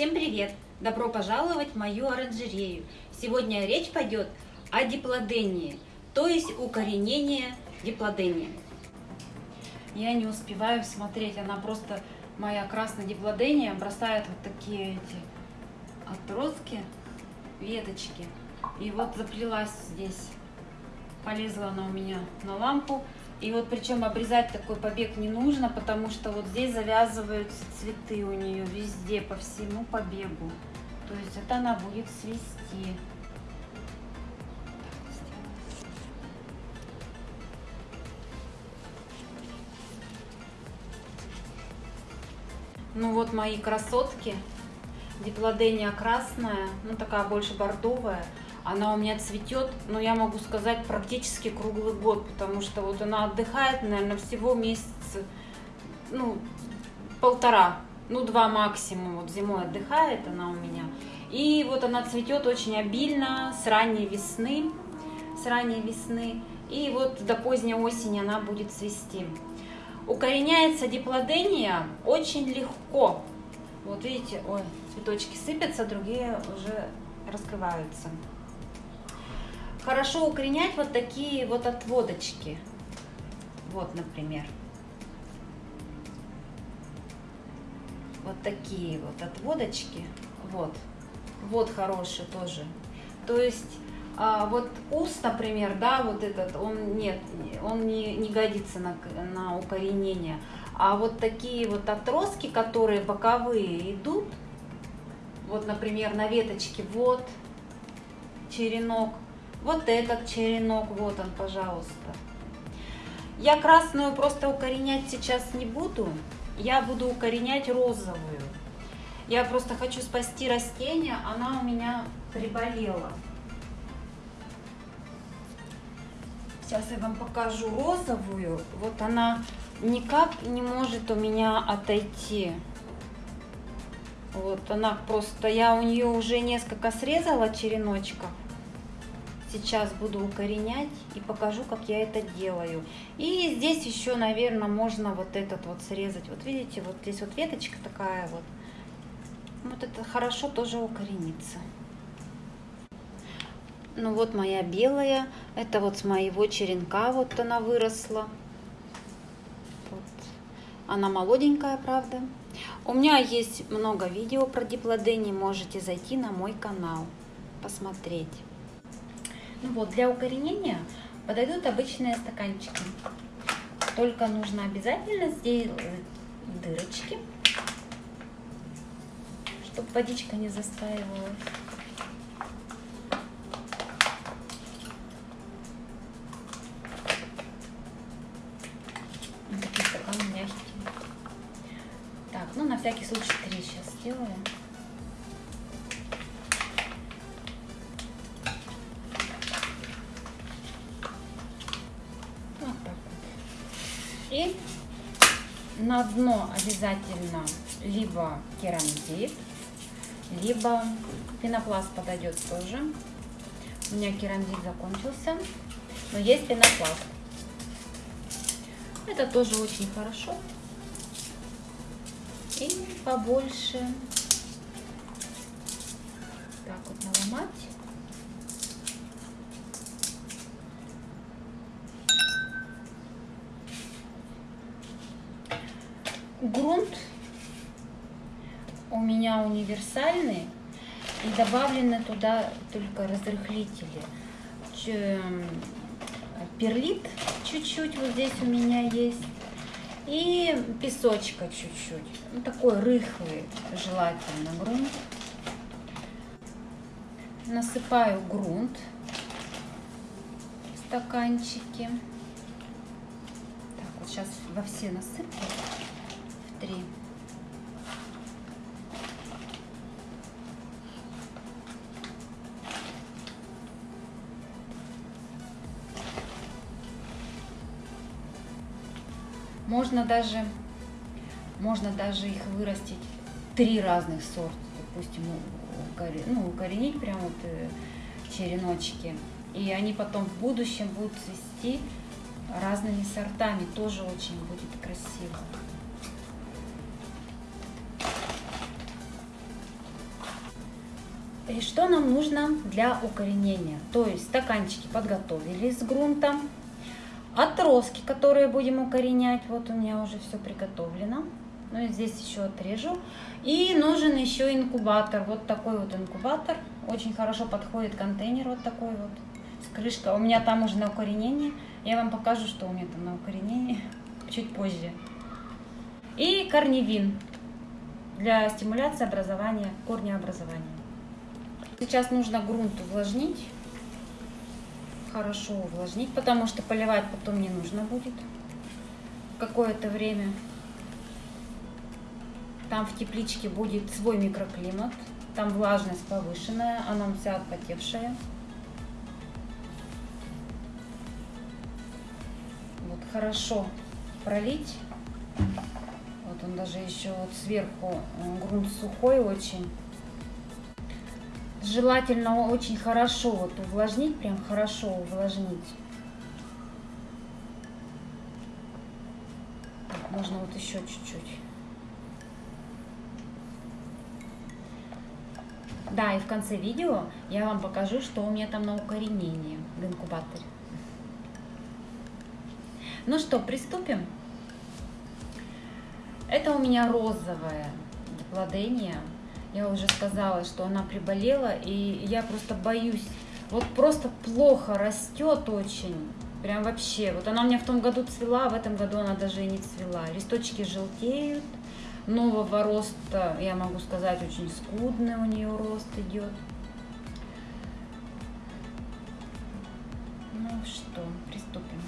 Всем привет! Добро пожаловать в мою оранжерею. Сегодня речь пойдет о диплодении, то есть укоренение диплодения. Я не успеваю смотреть, она просто, моя красная диплодения, бросает вот такие эти отростки, веточки. И вот заплелась здесь, полезла она у меня на лампу. И вот причем обрезать такой побег не нужно, потому что вот здесь завязываются цветы у нее везде, по всему побегу. То есть это она будет свести. Ну вот мои красотки. Диплодения красная, ну такая больше бордовая. Она у меня цветет, но я могу сказать, практически круглый год, потому что вот она отдыхает, наверное, всего месяца, ну, полтора, ну, два максимум. Вот зимой отдыхает она у меня. И вот она цветет очень обильно с ранней весны, с ранней весны. И вот до поздней осени она будет цвести. Укореняется диплодения очень легко. Вот видите, ой, цветочки сыпятся, другие уже раскрываются. Хорошо укоренять вот такие вот отводочки. Вот, например. Вот такие вот отводочки. Вот. Вот хороший тоже. То есть а, вот ус, например, да, вот этот, он нет, он не, не годится на, на укоренение. А вот такие вот отростки, которые боковые идут, вот, например, на веточке, вот черенок, вот этот черенок, вот он, пожалуйста. Я красную просто укоренять сейчас не буду, я буду укоренять розовую. Я просто хочу спасти растение, она у меня приболела. Сейчас я вам покажу розовую. Вот она никак не может у меня отойти. Вот она просто, я у нее уже несколько срезала череночков. Сейчас буду укоренять и покажу, как я это делаю. И здесь еще, наверное, можно вот этот вот срезать. Вот видите, вот здесь вот веточка такая вот. Вот это хорошо тоже укоренится. Ну вот моя белая. Это вот с моего черенка вот она выросла. Вот. Она молоденькая, правда. У меня есть много видео про диплодени. Можете зайти на мой канал, посмотреть. Ну вот, для укоренения подойдут обычные стаканчики. Только нужно обязательно сделать дырочки, чтобы водичка не застаивалась. Так, ну на всякий случай три сейчас сделаем. На дно обязательно либо керамзит, либо пенопласт подойдет тоже. У меня керамзит закончился, но есть пенопласт. Это тоже очень хорошо. И побольше так вот наломать. Грунт у меня универсальный и добавлены туда только разрыхлители. Перлит чуть-чуть вот здесь у меня есть и песочка чуть-чуть. Ну, такой рыхлый желательно грунт. Насыпаю грунт в стаканчики. Так, вот сейчас во все насыплю три. Можно даже, можно даже их вырастить три разных сорта, допустим, ну, укоренить прямо вот э, череночки. И они потом в будущем будут цвести разными сортами, тоже очень будет красиво. И что нам нужно для укоренения? То есть стаканчики подготовили с грунтом, отростки, которые будем укоренять. Вот у меня уже все приготовлено. Ну и здесь еще отрежу. И нужен еще инкубатор. Вот такой вот инкубатор. Очень хорошо подходит контейнер вот такой вот. С крышкой. У меня там уже на укоренение. Я вам покажу, что у меня там на укоренение чуть позже. И корневин для стимуляции образования, корнеобразования. Сейчас нужно грунт увлажнить, хорошо увлажнить, потому что поливать потом не нужно будет какое-то время. Там в тепличке будет свой микроклимат, там влажность повышенная, она вся отпотевшая. Вот хорошо пролить. Вот он даже еще вот сверху грунт сухой очень. Желательно очень хорошо вот увлажнить, прям хорошо увлажнить. Так, можно вот еще чуть-чуть. Да, и в конце видео я вам покажу, что у меня там на укоренение в инкубаторе. Ну что, приступим? Это у меня розовое диплодения. Я уже сказала, что она приболела, и я просто боюсь. Вот просто плохо растет очень. Прям вообще. Вот она у меня в том году цвела, а в этом году она даже и не цвела. Листочки желтеют. Нового роста, я могу сказать, очень скудный у нее рост идет. Ну что, приступим.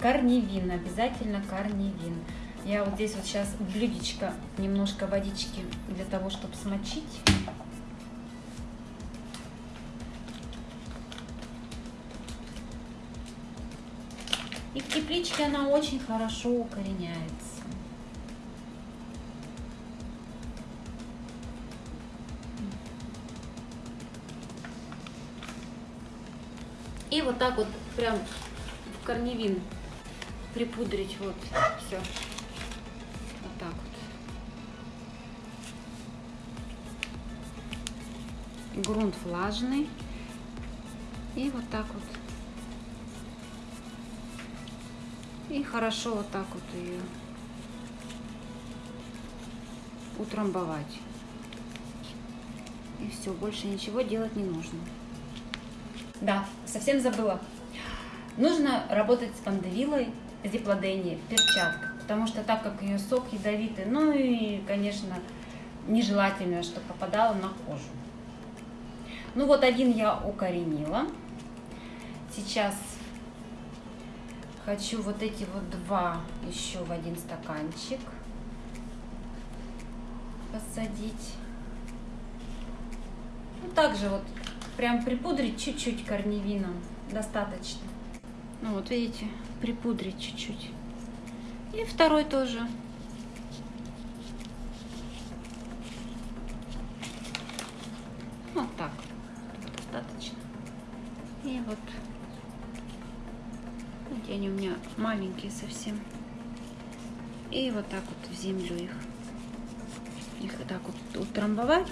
Корневин, обязательно корневин. Я вот здесь вот сейчас блюдечко, немножко водички для того, чтобы смочить. И в тепличке она очень хорошо укореняется. И вот так вот прям в корневин припудрить вот все Грунт влажный. И вот так вот. И хорошо вот так вот ее утрамбовать. И все, больше ничего делать не нужно. Да, совсем забыла. Нужно работать с пандевилой, в перчатках потому что так как ее сок ядовитый, ну и, конечно, нежелательно, чтобы попадало на кожу. Ну вот один я укоренила. Сейчас хочу вот эти вот два еще в один стаканчик посадить. Ну, также вот прям припудрить чуть-чуть корневином достаточно. Ну вот видите, припудрить чуть-чуть. И второй тоже. Вот так. Достаточно. И вот. Вот они у меня маленькие совсем. И вот так вот в землю их. Их вот так вот утрамбовать.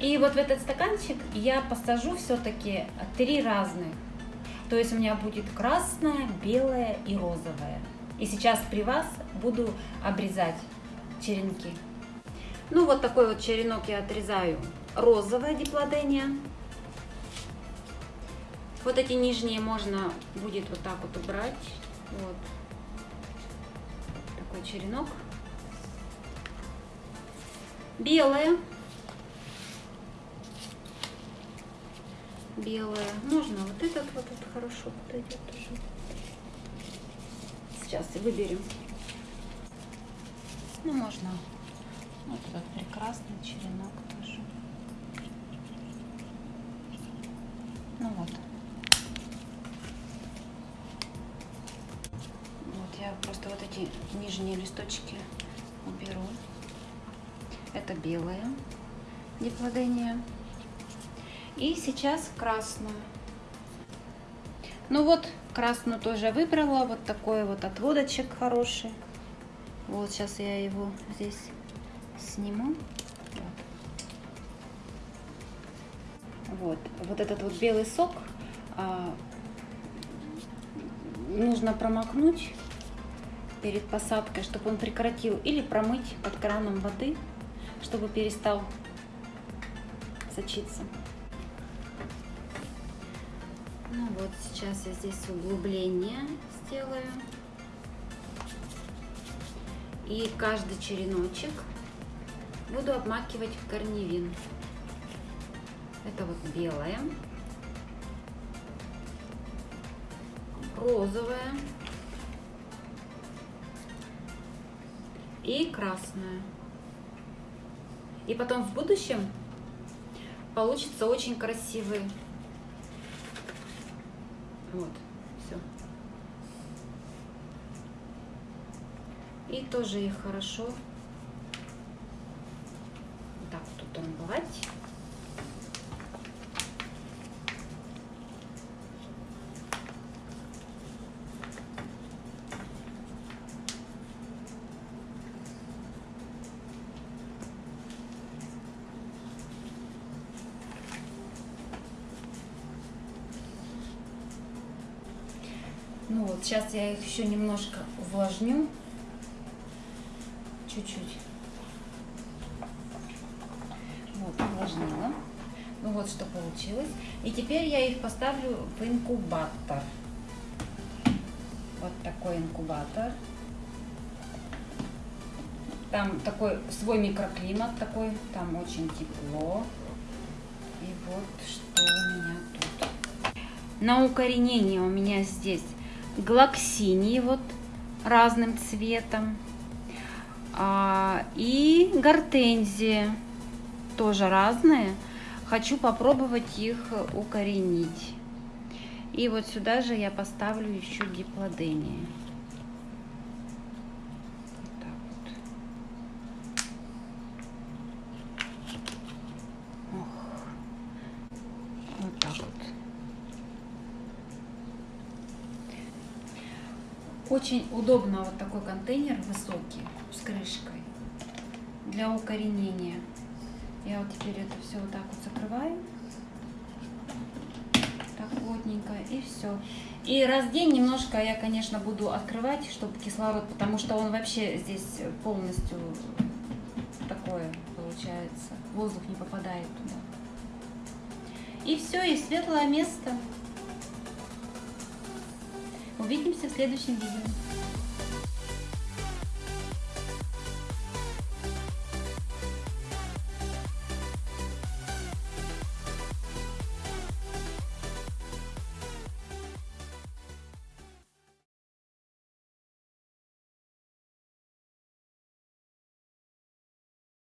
И вот в этот стаканчик я посажу все-таки три разных то есть у меня будет красное, белое и розовое. И сейчас при вас буду обрезать черенки. Ну вот такой вот черенок я отрезаю. Розовое диплодения. Вот эти нижние можно будет вот так вот убрать. Вот. Такой черенок. Белое. белая. Можно вот этот вот, вот хорошо подойдет тоже. Сейчас выберем. Ну, можно вот этот прекрасный черенок тоже. Ну. Вот я просто вот эти нижние листочки уберу. Это белое диплодения. И сейчас красную. Ну вот, красную тоже выбрала. Вот такой вот отводочек хороший. Вот сейчас я его здесь сниму. Вот. вот, вот этот вот белый сок а, нужно промокнуть перед посадкой, чтобы он прекратил, или промыть под краном воды, чтобы перестал сочиться. Ну вот, сейчас я здесь углубление сделаю. И каждый череночек буду обмакивать в корневин. Это вот белое, розовое и красное. И потом в будущем получится очень красивый. Вот, все. И тоже их хорошо так тут омывать. Ну вот, сейчас я их еще немножко увлажню. Чуть-чуть. Вот, увлажнила. Ну вот, что получилось. И теперь я их поставлю в инкубатор. Вот такой инкубатор. Там такой свой микроклимат такой, там очень тепло. И вот что у меня тут. На укоренение у меня здесь глоксинии вот разным цветом. А, и гортензии тоже разные. Хочу попробовать их укоренить. И вот сюда же я поставлю еще диплодения. Очень удобно вот такой контейнер высокий с крышкой для укоренения. Я вот теперь это все вот так вот закрываю. Так плотненько и все. И раз в день немножко я, конечно, буду открывать, чтобы кислород, потому что он вообще здесь полностью такое получается. Воздух не попадает туда. И все, и светлое место. Увидимся в следующем видео.